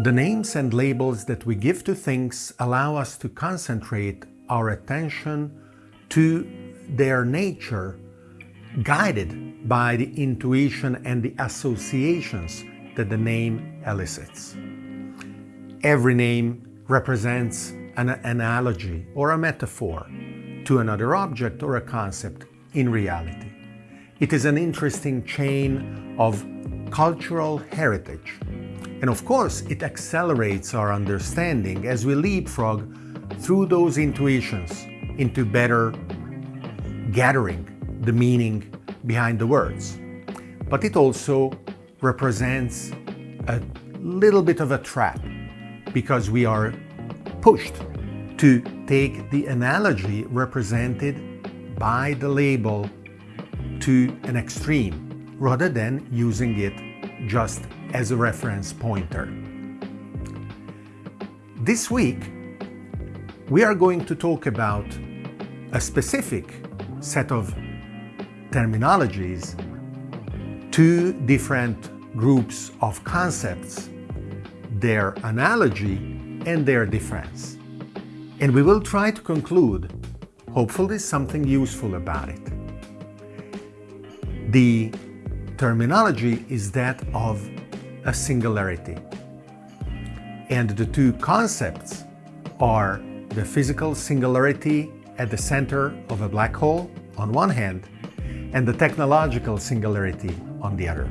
The names and labels that we give to things allow us to concentrate our attention to their nature, guided by the intuition and the associations that the name elicits. Every name represents an analogy or a metaphor to another object or a concept in reality. It is an interesting chain of cultural heritage. And of course, it accelerates our understanding as we leapfrog through those intuitions into better gathering the meaning behind the words. But it also represents a little bit of a trap because we are pushed to take the analogy represented by the label to an extreme rather than using it just as a reference pointer. This week, we are going to talk about a specific set of terminologies, two different groups of concepts, their analogy and their difference. And we will try to conclude, hopefully something useful about it. The terminology is that of a singularity. And the two concepts are the physical singularity at the center of a black hole on one hand and the technological singularity on the other.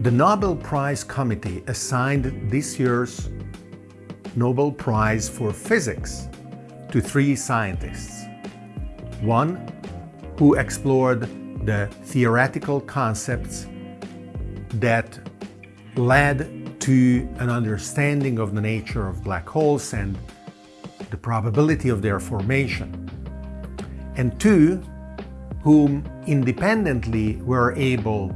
The Nobel Prize Committee assigned this year's Nobel Prize for Physics to three scientists. One who explored the theoretical concepts that led to an understanding of the nature of black holes and the probability of their formation. And two, whom independently were able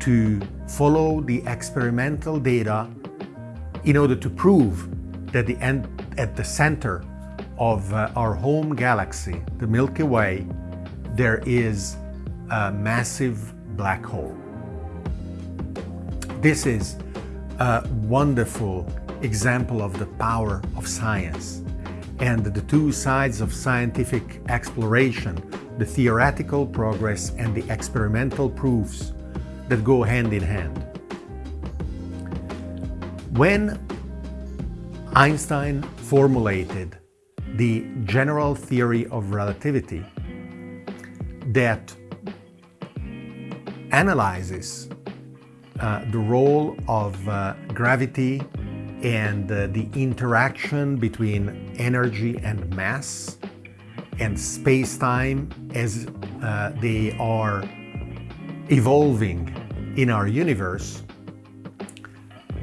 to follow the experimental data in order to prove that the end, at the center of uh, our home galaxy, the Milky Way, there is a massive black hole. This is a wonderful example of the power of science and the two sides of scientific exploration, the theoretical progress and the experimental proofs that go hand in hand. When Einstein formulated the general theory of relativity, that analyzes uh, the role of uh, gravity and uh, the interaction between energy and mass and space-time as uh, they are evolving in our universe,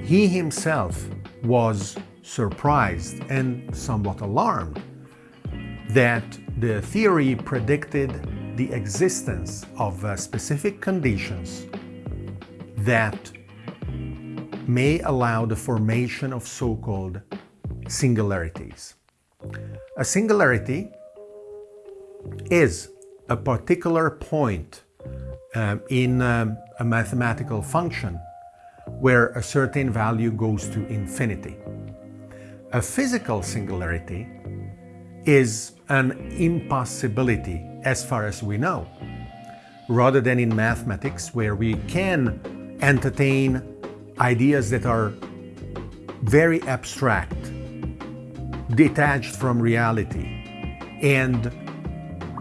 he himself was surprised and somewhat alarmed that the theory predicted the existence of uh, specific conditions that may allow the formation of so-called singularities. A singularity is a particular point um, in um, a mathematical function where a certain value goes to infinity. A physical singularity is an impossibility as far as we know, rather than in mathematics where we can entertain ideas that are very abstract, detached from reality, and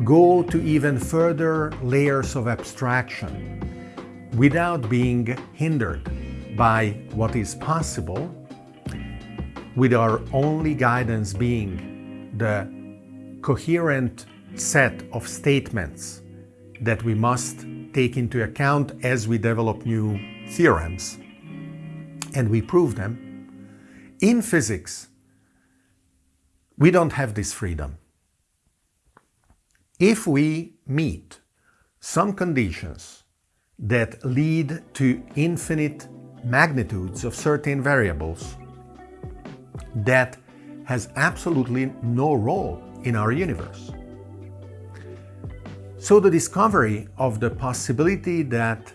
go to even further layers of abstraction without being hindered by what is possible, with our only guidance being the coherent set of statements that we must take into account as we develop new theorems and we prove them. In physics, we don't have this freedom. If we meet some conditions that lead to infinite magnitudes of certain variables, that has absolutely no role in our universe. So the discovery of the possibility that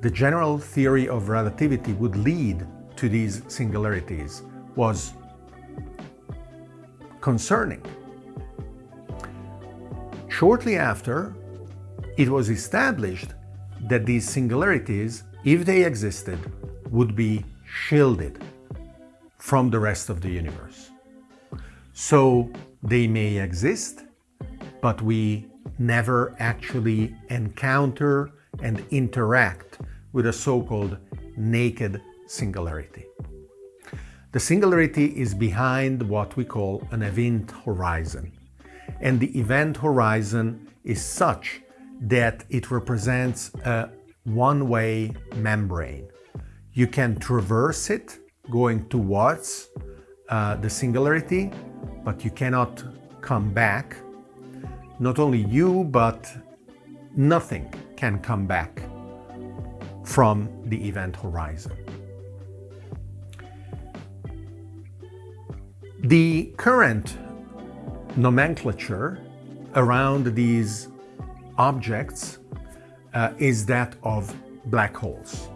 the general theory of relativity would lead to these singularities was concerning. Shortly after, it was established that these singularities, if they existed, would be shielded from the rest of the universe. So they may exist, but we never actually encounter and interact with a so-called naked singularity. The singularity is behind what we call an event horizon. And the event horizon is such that it represents a one-way membrane. You can traverse it going towards uh, the singularity, but you cannot come back. Not only you, but nothing can come back from the event horizon. The current nomenclature around these objects uh, is that of black holes.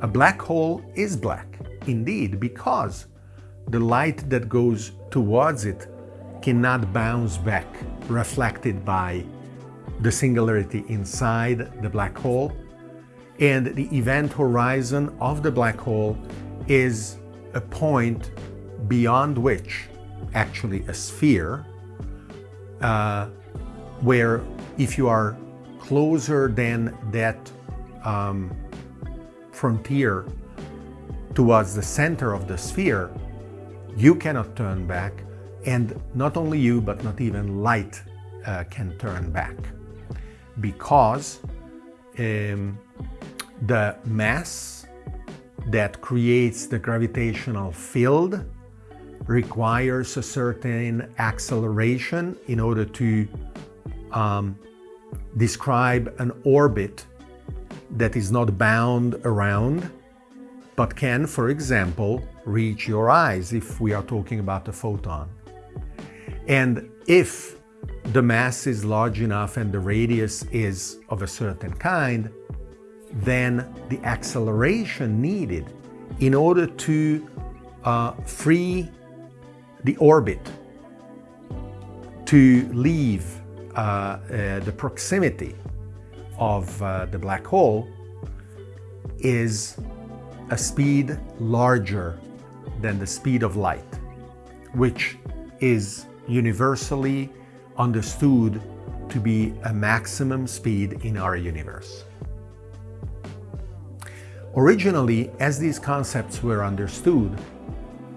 A black hole is black, indeed, because the light that goes towards it cannot bounce back, reflected by the singularity inside the black hole. And the event horizon of the black hole is a point beyond which, actually a sphere, uh, where if you are closer than that um, frontier towards the center of the sphere, you cannot turn back, and not only you, but not even light uh, can turn back, because um, the mass that creates the gravitational field requires a certain acceleration in order to um, describe an orbit that is not bound around, but can, for example, reach your eyes if we are talking about a photon. And if the mass is large enough and the radius is of a certain kind, then the acceleration needed in order to uh, free the orbit to leave uh, uh, the proximity of uh, the black hole is a speed larger than the speed of light, which is universally understood to be a maximum speed in our universe. Originally, as these concepts were understood,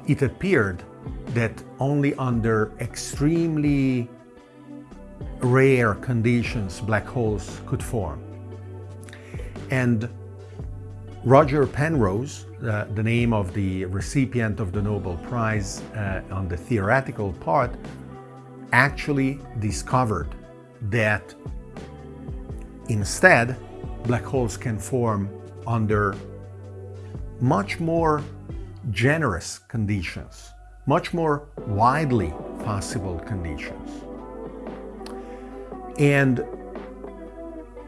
it appeared that only under extremely rare conditions black holes could form. And Roger Penrose, uh, the name of the recipient of the Nobel Prize uh, on the theoretical part, actually discovered that instead black holes can form under much more generous conditions much more widely possible conditions. And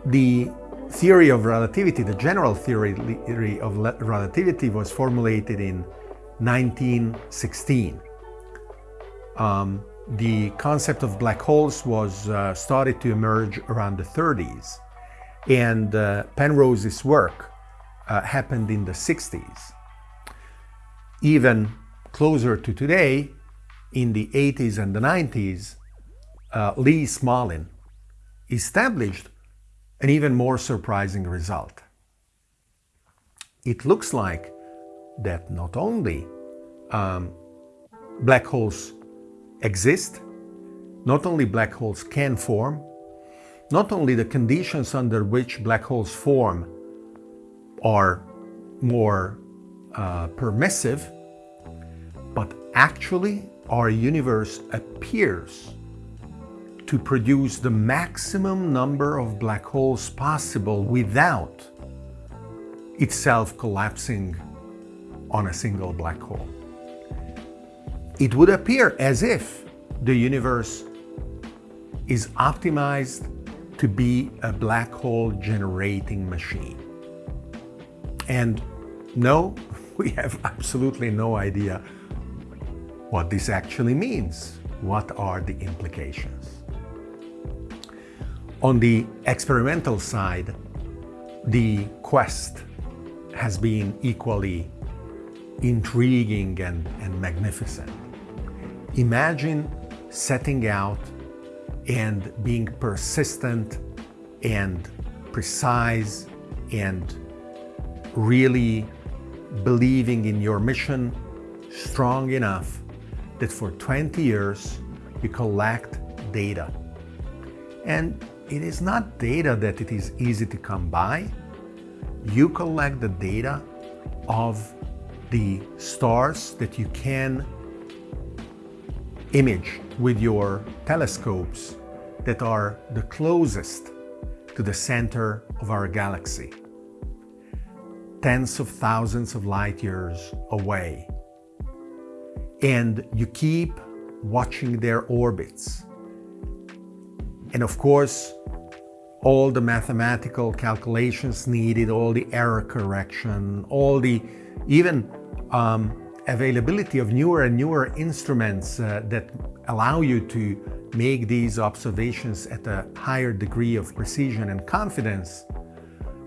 the theory of relativity, the general theory of relativity was formulated in 1916. Um, the concept of black holes was uh, started to emerge around the 30s and uh, Penrose's work uh, happened in the 60s. Even closer to today, in the 80s and the 90s, uh, Lee Smolin established an even more surprising result. It looks like that not only um, black holes exist, not only black holes can form, not only the conditions under which black holes form are more uh, permissive, but actually, our universe appears to produce the maximum number of black holes possible without itself collapsing on a single black hole. It would appear as if the universe is optimized to be a black hole generating machine. And no, we have absolutely no idea what this actually means. What are the implications? On the experimental side, the quest has been equally intriguing and, and magnificent. Imagine setting out and being persistent and precise and really believing in your mission strong enough that for 20 years you collect data. And it is not data that it is easy to come by. You collect the data of the stars that you can image with your telescopes that are the closest to the center of our galaxy, tens of thousands of light years away. And you keep watching their orbits. And of course, all the mathematical calculations needed, all the error correction, all the even um, availability of newer and newer instruments uh, that allow you to make these observations at a higher degree of precision and confidence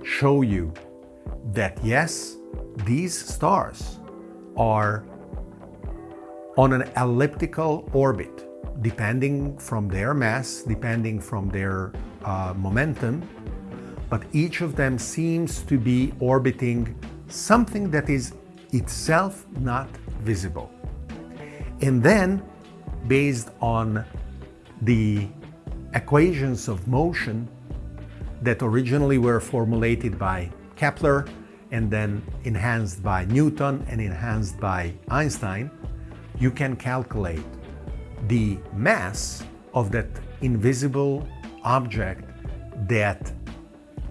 show you that yes, these stars are on an elliptical orbit, depending from their mass, depending from their uh, momentum, but each of them seems to be orbiting something that is itself not visible. And then, based on the equations of motion that originally were formulated by Kepler and then enhanced by Newton and enhanced by Einstein, you can calculate the mass of that invisible object that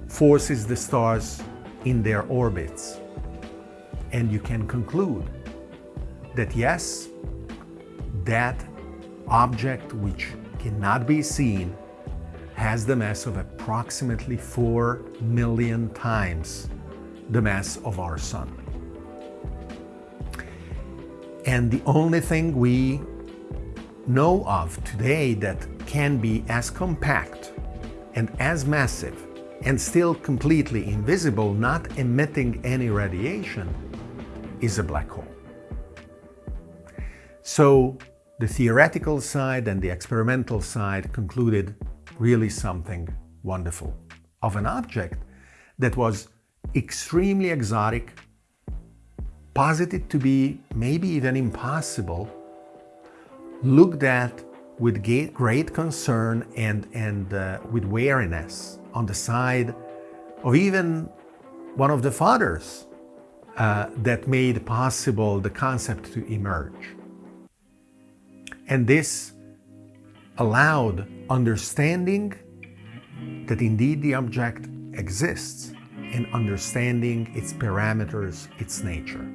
forces the stars in their orbits. And you can conclude that yes, that object which cannot be seen has the mass of approximately 4 million times the mass of our Sun. And the only thing we know of today that can be as compact and as massive and still completely invisible, not emitting any radiation, is a black hole. So the theoretical side and the experimental side concluded really something wonderful of an object that was extremely exotic, posited to be maybe even impossible, looked at with great concern and, and uh, with wariness on the side of even one of the fathers uh, that made possible the concept to emerge. And this allowed understanding that indeed the object exists and understanding its parameters, its nature.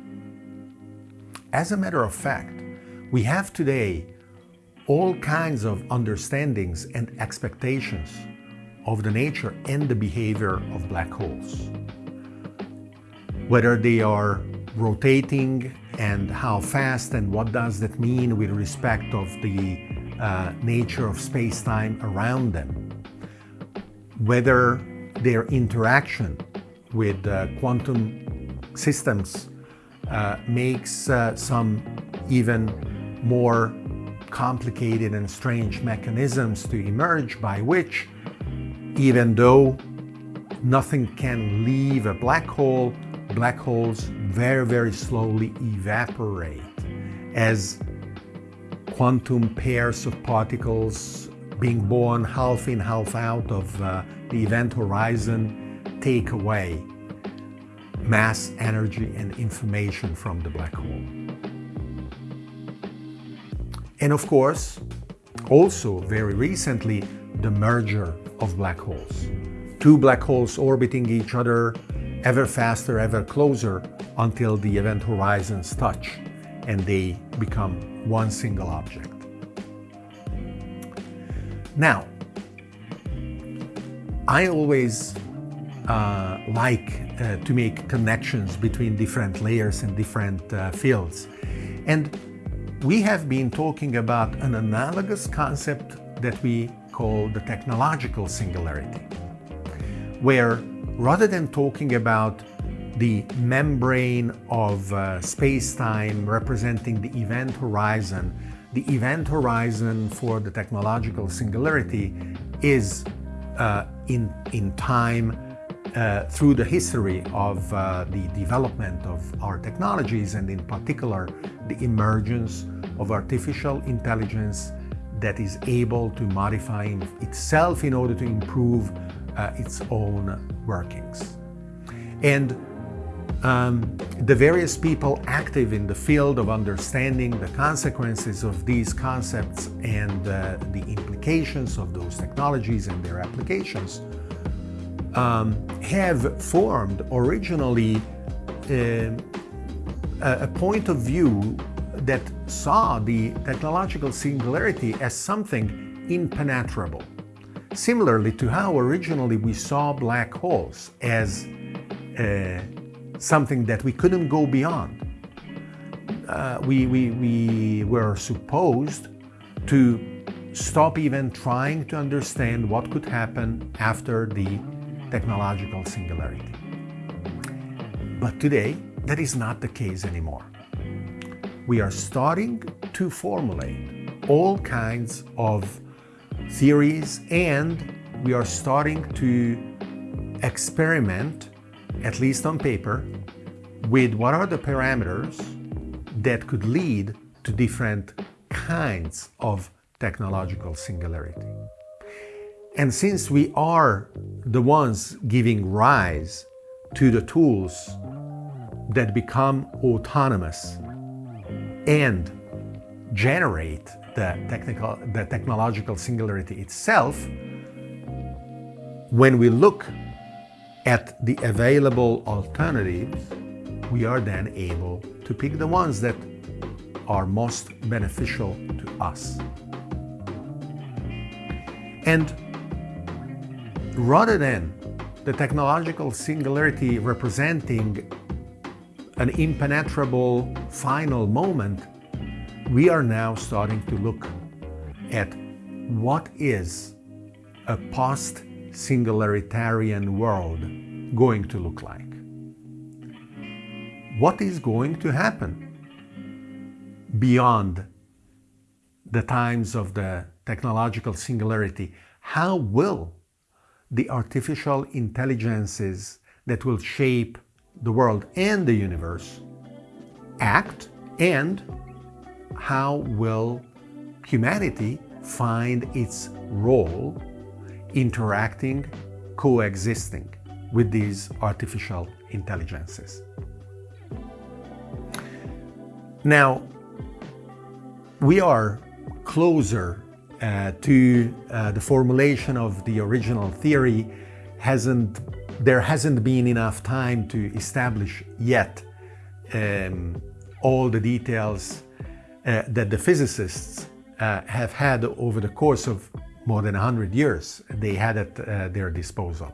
As a matter of fact, we have today all kinds of understandings and expectations of the nature and the behavior of black holes. Whether they are rotating and how fast and what does that mean with respect of the uh, nature of space-time around them. Whether their interaction with uh, quantum systems uh, makes uh, some even more complicated and strange mechanisms to emerge by which, even though nothing can leave a black hole, black holes very, very slowly evaporate as quantum pairs of particles being born half in, half out of uh, the event horizon take away mass, energy, and information from the black hole. And of course, also very recently, the merger of black holes. Two black holes orbiting each other ever faster, ever closer until the event horizons touch and they become one single object. Now, I always uh, like uh, to make connections between different layers and different uh, fields. And we have been talking about an analogous concept that we call the technological singularity, where rather than talking about the membrane of uh, space-time representing the event horizon, the event horizon for the technological singularity is uh, in, in time uh, through the history of uh, the development of our technologies and in particular the emergence of artificial intelligence that is able to modify itself in order to improve uh, its own workings. And um, the various people active in the field of understanding the consequences of these concepts and uh, the implications of those technologies and their applications um, have formed originally uh, a point of view that saw the technological singularity as something impenetrable. Similarly to how originally we saw black holes as uh, something that we couldn't go beyond. Uh, we, we, we were supposed to stop even trying to understand what could happen after the technological singularity. But today, that is not the case anymore. We are starting to formulate all kinds of theories and we are starting to experiment, at least on paper, with what are the parameters that could lead to different kinds of technological singularity. And since we are the ones giving rise to the tools that become autonomous and generate the, technical, the technological singularity itself, when we look at the available alternatives, we are then able to pick the ones that are most beneficial to us. And rather than the technological singularity representing an impenetrable final moment, we are now starting to look at what is a post-singularitarian world going to look like. What is going to happen beyond the times of the technological singularity? How will the artificial intelligences that will shape the world and the universe act and how will humanity find its role interacting, coexisting with these artificial intelligences. Now, we are closer uh, to uh, the formulation of the original theory hasn't there hasn't been enough time to establish yet um, all the details uh, that the physicists uh, have had over the course of more than 100 years they had at uh, their disposal.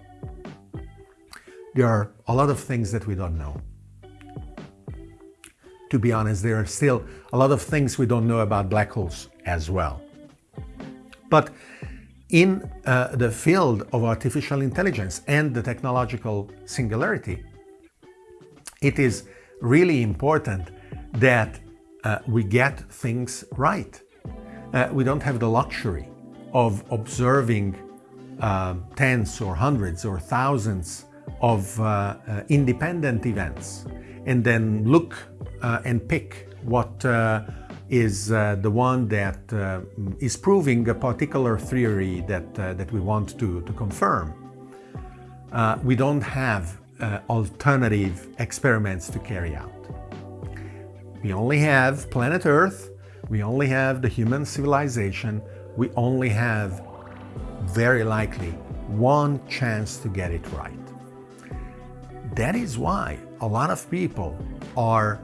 There are a lot of things that we don't know. To be honest, there are still a lot of things we don't know about black holes as well. But in uh, the field of artificial intelligence and the technological singularity, it is really important that uh, we get things right. Uh, we don't have the luxury of observing um, tens or hundreds or thousands of uh, uh, independent events and then look uh, and pick what is uh, the one that uh, is proving a particular theory that, uh, that we want to, to confirm. Uh, we don't have uh, alternative experiments to carry out. We only have planet Earth, we only have the human civilization, we only have, very likely, one chance to get it right. That is why a lot of people are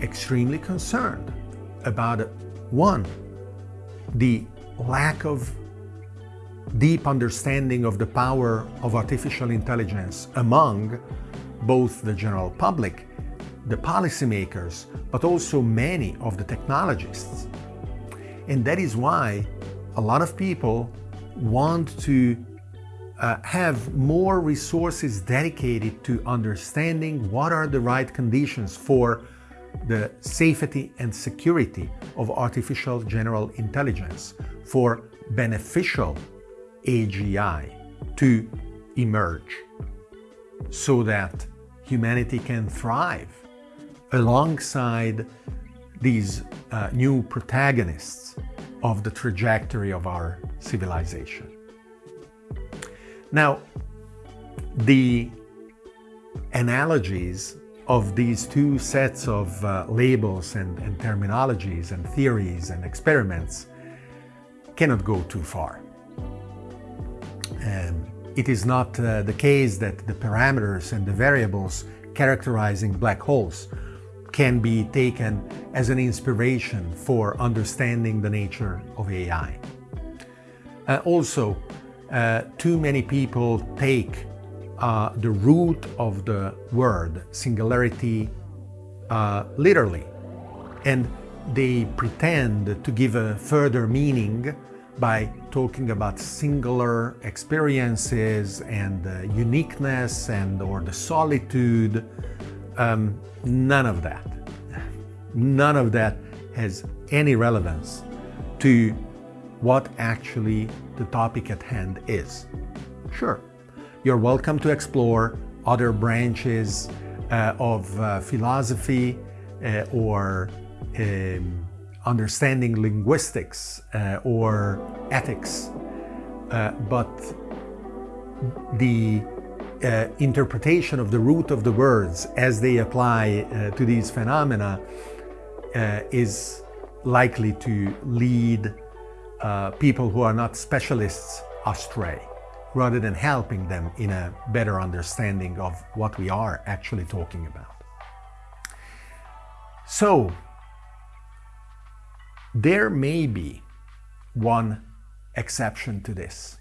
extremely concerned about one, the lack of deep understanding of the power of artificial intelligence among both the general public, the policymakers, but also many of the technologists. And that is why a lot of people want to uh, have more resources dedicated to understanding what are the right conditions for the safety and security of artificial general intelligence for beneficial AGI to emerge so that humanity can thrive alongside these uh, new protagonists of the trajectory of our civilization. Now, the analogies of these two sets of uh, labels and, and terminologies and theories and experiments cannot go too far. Um, it is not uh, the case that the parameters and the variables characterizing black holes can be taken as an inspiration for understanding the nature of AI. Uh, also, uh, too many people take uh, the root of the word singularity uh, literally and they pretend to give a further meaning by talking about singular experiences and uh, uniqueness and or the solitude. Um, none of that. None of that has any relevance to what actually the topic at hand is. Sure, you're welcome to explore other branches uh, of uh, philosophy uh, or um, understanding linguistics uh, or ethics, uh, but the uh, interpretation of the root of the words as they apply to these phenomena is likely to lead people who are not specialists astray rather than helping them in a better understanding of what we are actually talking about. So, there may be one exception to this.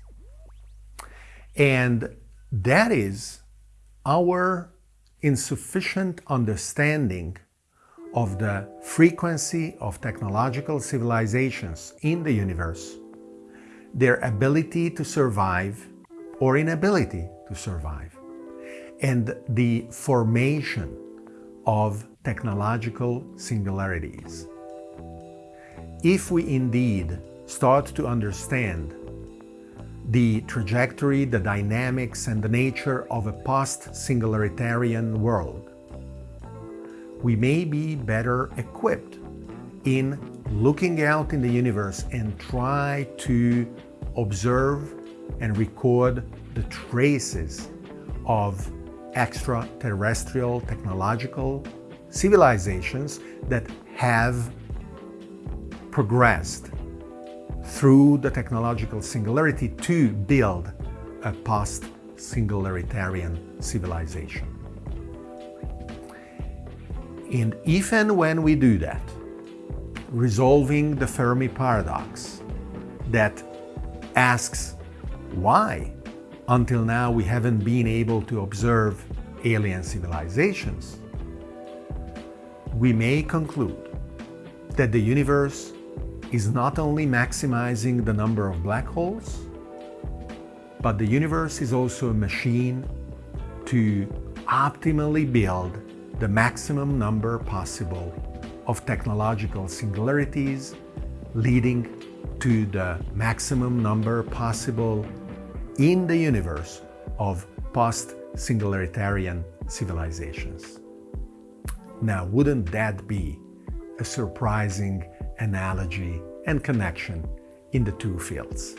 And that is our insufficient understanding of the frequency of technological civilizations in the universe, their ability to survive or inability to survive, and the formation of technological singularities. If we indeed start to understand the trajectory, the dynamics, and the nature of a post-singularitarian world, we may be better equipped in looking out in the universe and try to observe and record the traces of extraterrestrial technological civilizations that have progressed through the technological singularity to build a post-singularitarian civilization. And if and when we do that, resolving the Fermi paradox that asks why? Until now we haven't been able to observe alien civilizations, we may conclude that the universe is not only maximizing the number of black holes, but the universe is also a machine to optimally build the maximum number possible of technological singularities, leading to the maximum number possible in the universe of post-singularitarian civilizations. Now, wouldn't that be a surprising analogy and connection in the two fields.